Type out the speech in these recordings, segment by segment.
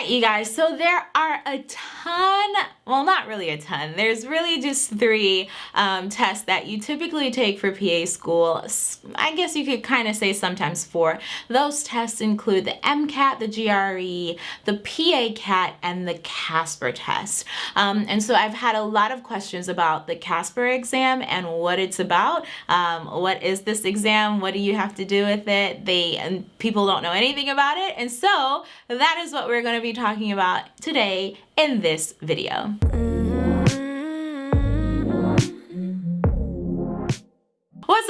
right, you guys, so there are a ton, well, not really a ton. There's really just three um, tests that you typically take for PA school. I guess you could kind of say sometimes four. Those tests include the MCAT, the GRE, the PA CAT, and the Casper test. Um, and so I've had a lot of questions about the Casper exam and what it's about. Um, what is this exam? What do you have to do with it? They and People don't know anything about it. And so that is what we're going to be talking about today in this video.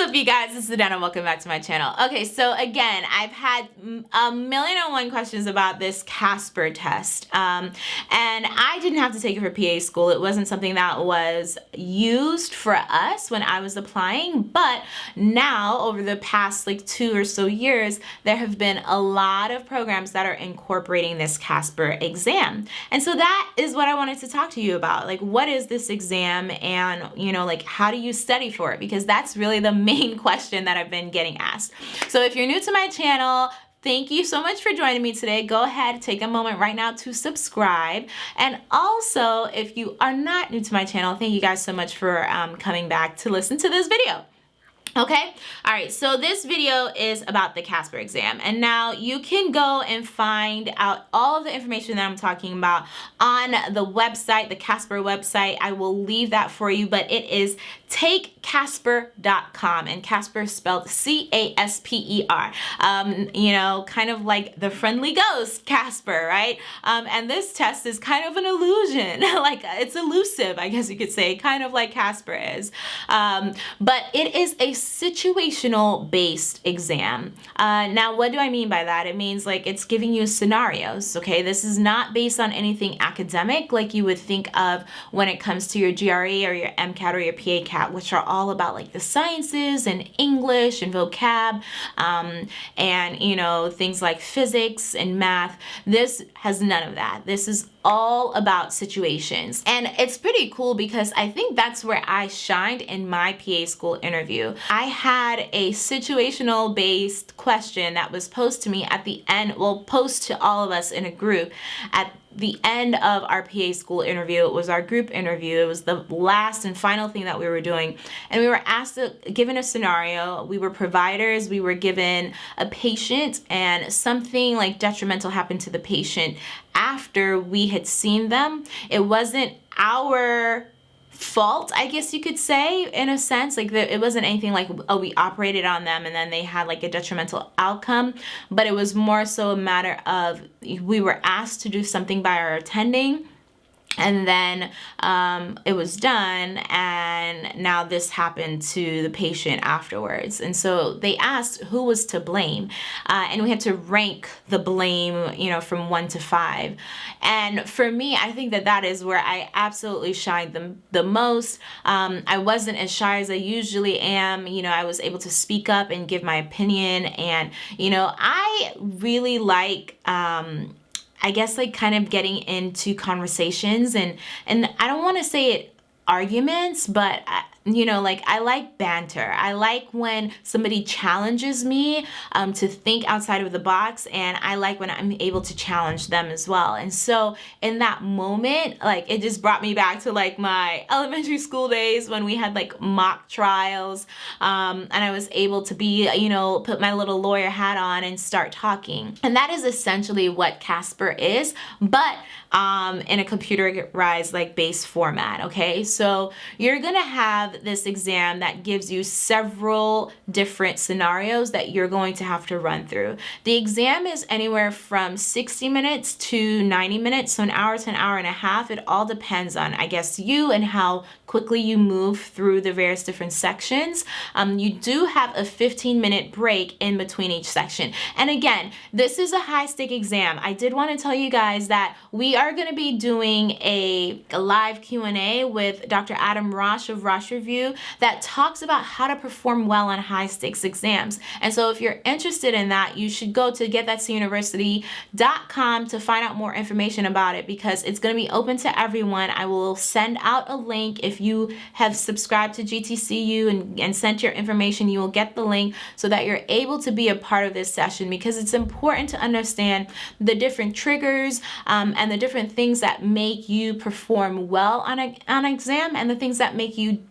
Up you guys, this is Dana, welcome back to my channel. Okay, so again, I've had a million and one questions about this Casper test. Um, and I didn't have to take it for PA school. It wasn't something that was used for us when I was applying, but now over the past like two or so years, there have been a lot of programs that are incorporating this Casper exam. And so that is what I wanted to talk to you about. Like, what is this exam and, you know, like how do you study for it? Because that's really the the main question that I've been getting asked. So if you're new to my channel, Thank you so much for joining me today. Go ahead, take a moment right now to subscribe. And also, if you are not new to my channel, thank you guys so much for um, coming back to listen to this video. Okay, all right, so this video is about the Casper exam. And now you can go and find out all of the information that I'm talking about on the website, the Casper website. I will leave that for you, but it is takecasper.com and Casper spelled C-A-S-P-E-R. Um, you know, kind of like the friendly ghost, Casper, right? Um, and this test is kind of an illusion, like it's elusive, I guess you could say, kind of like Casper is. Um, but it is a situational based exam. Uh, now, what do I mean by that? It means like it's giving you scenarios, okay? This is not based on anything academic like you would think of when it comes to your GRE or your MCAT or your PA CAT, which are all about like the sciences and English and vocab um, and, you know, things like physics and math. This has none of that. This is all about situations. And it's pretty cool because I think that's where I shined in my PA school interview. I had a situational based question that was posed to me at the end, well, posed to all of us in a group at the end of our PA school interview. It was our group interview. It was the last and final thing that we were doing. And we were asked, to, given a scenario, we were providers, we were given a patient and something like detrimental happened to the patient after we had seen them. It wasn't our fault, I guess you could say, in a sense. Like, the, it wasn't anything like, oh, we operated on them and then they had like a detrimental outcome, but it was more so a matter of we were asked to do something by our attending and then um, it was done and now this happened to the patient afterwards. And so they asked who was to blame uh, and we had to rank the blame you know from one to five. And for me I think that that is where I absolutely shined the, the most. Um, I wasn't as shy as I usually am. You know I was able to speak up and give my opinion. And you know I really like um, I guess like kind of getting into conversations and and I don't want to say it arguments, but I, you know, like I like banter. I like when somebody challenges me um, to think outside of the box and I like when I'm able to challenge them as well. And so in that moment, like it just brought me back to like my elementary school days when we had like mock trials um, and I was able to be, you know, put my little lawyer hat on and start talking. And that is essentially what Casper is, but um, in a computerized like base format, okay? So you're gonna have this exam that gives you several different scenarios that you're going to have to run through. The exam is anywhere from 60 minutes to 90 minutes, so an hour to an hour and a half. It all depends on, I guess, you and how quickly you move through the various different sections. Um, you do have a 15 minute break in between each section. And again, this is a high stake exam. I did want to tell you guys that we are going to be doing a, a live Q&A with Dr. Adam Rosh of Rosh review that talks about how to perform well on high stakes exams. And so if you're interested in that, you should go to getthatuniversity.com to find out more information about it because it's going to be open to everyone. I will send out a link if you have subscribed to GTCU and, and sent your information, you will get the link so that you're able to be a part of this session because it's important to understand the different triggers um, and the different things that make you perform well on, a, on an exam and the things that make you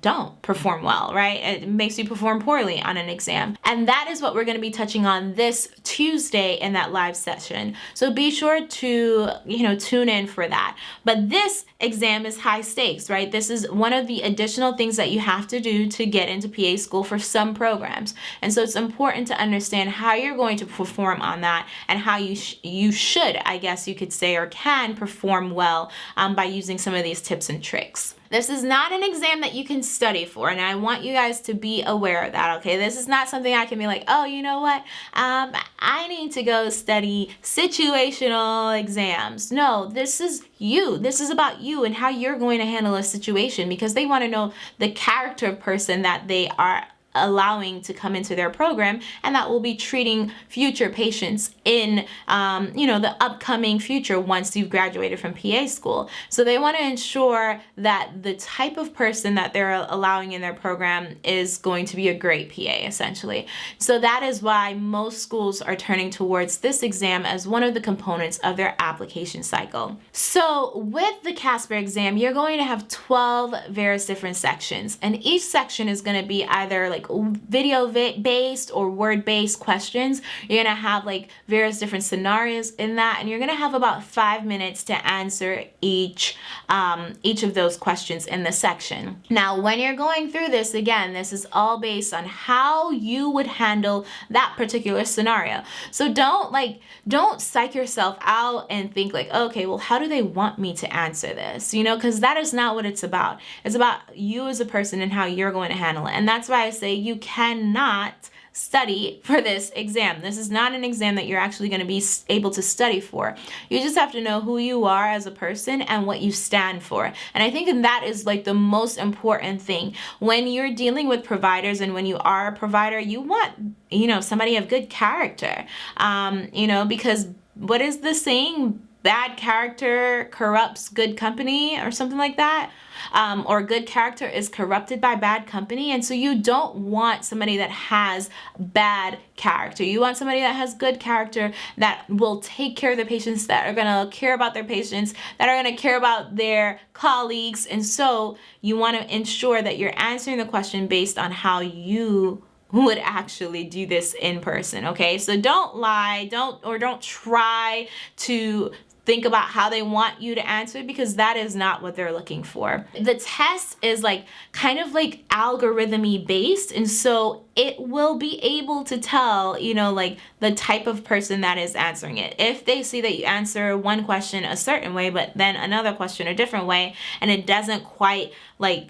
don't perform well, right? It makes you perform poorly on an exam. And that is what we're going to be touching on this Tuesday in that live session. So be sure to, you know, tune in for that. But this exam is high stakes, right? This is one of the additional things that you have to do to get into PA school for some programs. And so it's important to understand how you're going to perform on that and how you sh you should, I guess you could say, or can perform well um, by using some of these tips and tricks. This is not an exam that you can study for, and I want you guys to be aware of that, okay? This is not something I can be like, oh, you know what? Um, I need to go study situational exams. No, this is you. This is about you and how you're going to handle a situation because they want to know the character of person that they are allowing to come into their program and that will be treating future patients in um, you know the upcoming future once you've graduated from PA school. So they want to ensure that the type of person that they're allowing in their program is going to be a great PA essentially. So that is why most schools are turning towards this exam as one of the components of their application cycle. So with the Casper exam, you're going to have 12 various different sections and each section is going to be either like video based or word based questions. You're gonna have like various different scenarios in that and you're gonna have about five minutes to answer each um, each of those questions in the section. Now when you're going through this again this is all based on how you would handle that particular scenario. So don't like don't psych yourself out and think like okay well how do they want me to answer this you know because that is not what it's about. It's about you as a person and how you're going to handle it and that's why I say you cannot study for this exam. This is not an exam that you're actually going to be able to study for. You just have to know who you are as a person and what you stand for. And I think that is like the most important thing. When you're dealing with providers and when you are a provider, you want, you know, somebody of good character, um, you know, because what is the saying? Bad character corrupts good company or something like that um, or good character is corrupted by bad company. And so you don't want somebody that has bad character. You want somebody that has good character that will take care of the patients, that are going to care about their patients, that are going to care about their colleagues. And so you want to ensure that you're answering the question based on how you would actually do this in person okay so don't lie don't or don't try to think about how they want you to answer it because that is not what they're looking for. The test is like kind of like algorithmy based and so it will be able to tell, you know, like the type of person that is answering it. If they see that you answer one question a certain way but then another question a different way and it doesn't quite like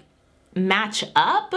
match up,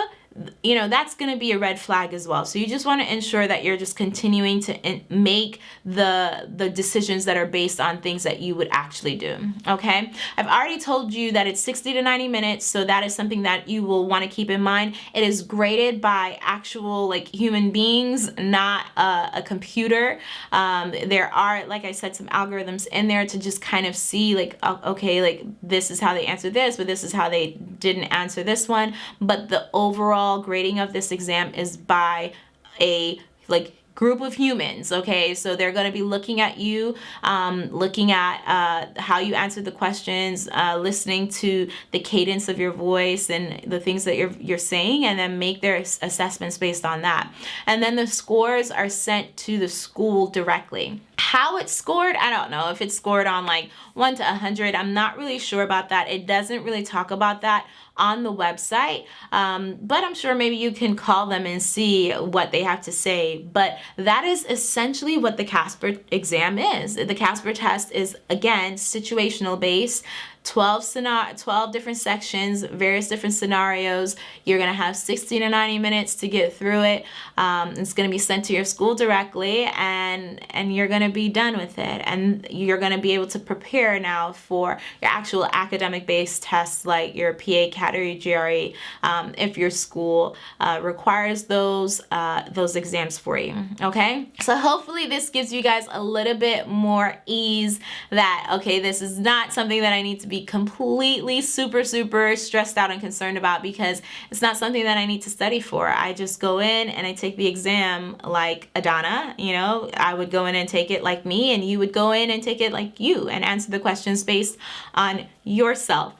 you know, that's going to be a red flag as well. So you just want to ensure that you're just continuing to make the, the decisions that are based on things that you would actually do. Okay. I've already told you that it's 60 to 90 minutes. So that is something that you will want to keep in mind. It is graded by actual like human beings, not a, a computer. Um, there are, like I said, some algorithms in there to just kind of see like, okay, like this is how they answer this, but this is how they didn't answer this one. But the overall overall grading of this exam is by a like group of humans okay? So they're going to be looking at you um, looking at uh, how you answer the questions uh, listening to the cadence of your voice and the things that you're, you're saying and then make their assessments based on that. And then the scores are sent to the school directly how it's scored i don't know. If it's scored on like 1 to a 100 i'm not really sure about that. It doesn't really talk about that on the website um, but i'm sure maybe you can call them and see what they have to say. But that is essentially what the casper exam is. The casper test is again situational based 12 scenario 12 different sections various different scenarios. You're going to have 60 to 90 minutes to get through it. Um, it's going to be sent to your school directly and and you're going to be done with it. And you're going to be able to prepare now for your actual academic based tests like your PA category GRE um, if your school uh, requires those uh, those exams for you okay? So hopefully this gives you guys a little bit more ease that okay this is not something that I need to be completely super, super stressed out and concerned about because it's not something that I need to study for. I just go in and I take the exam like Adana, you know, I would go in and take it like me and you would go in and take it like you and answer the questions based on yourself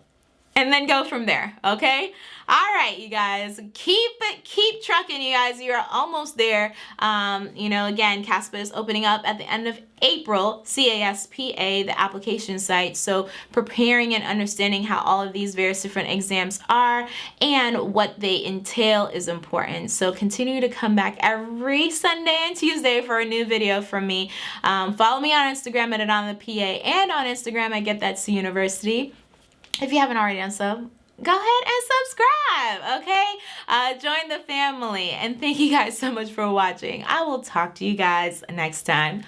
and then go from there, okay? All right, you guys, keep it, keep trucking, you guys. You're almost there. Um, you know, again, CASPA is opening up at the end of April, CASPA, the application site. So preparing and understanding how all of these various different exams are and what they entail is important. So continue to come back every Sunday and Tuesday for a new video from me. Um, follow me on Instagram at it on the PA and on Instagram i Get That C University. If you haven't already done so, go ahead and subscribe, okay? Uh, join the family. And thank you guys so much for watching. I will talk to you guys next time.